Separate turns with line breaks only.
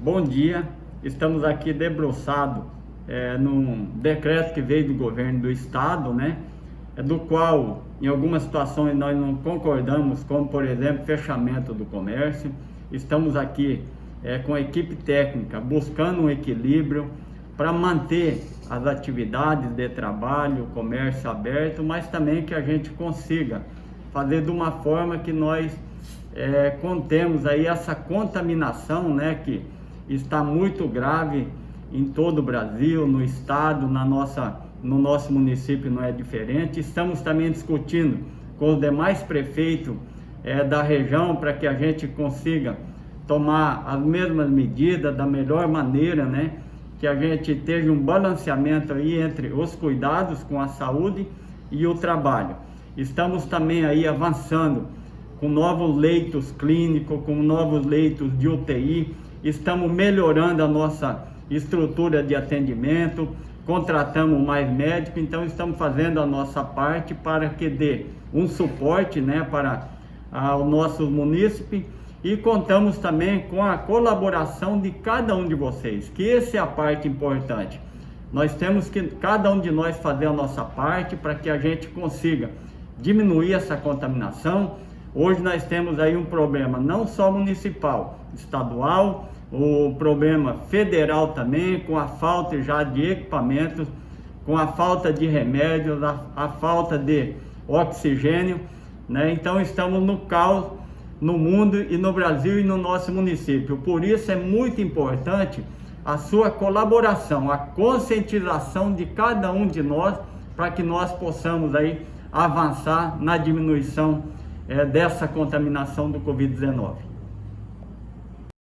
Bom dia, estamos aqui debruçados é, num decreto que veio do governo do estado, né? É do qual, em algumas situações, nós não concordamos, como por exemplo, fechamento do comércio. Estamos aqui é, com a equipe técnica buscando um equilíbrio para manter as atividades de trabalho, o comércio aberto, mas também que a gente consiga fazer de uma forma que nós é, contemos aí essa contaminação, né, que está muito grave em todo o Brasil, no estado, na nossa, no nosso município não é diferente. Estamos também discutindo com os demais prefeitos é, da região para que a gente consiga tomar as mesmas medidas da melhor maneira, né? Que a gente esteja um balanceamento aí entre os cuidados com a saúde e o trabalho. Estamos também aí avançando com novos leitos clínicos, com novos leitos de UTI, estamos melhorando a nossa estrutura de atendimento, contratamos mais médicos, então estamos fazendo a nossa parte para que dê um suporte né, para ah, o nosso munícipe e contamos também com a colaboração de cada um de vocês, que essa é a parte importante. Nós temos que, cada um de nós, fazer a nossa parte para que a gente consiga diminuir essa contaminação, Hoje nós temos aí um problema não só municipal, estadual, o problema federal também, com a falta já de equipamentos, com a falta de remédios, a, a falta de oxigênio, né? Então estamos no caos no mundo e no Brasil e no nosso município. Por isso é muito importante a sua colaboração, a conscientização de cada um de nós para que nós possamos aí avançar na diminuição é, dessa contaminação do Covid-19.